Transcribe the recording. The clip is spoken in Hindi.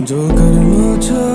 जो करना चाहूँ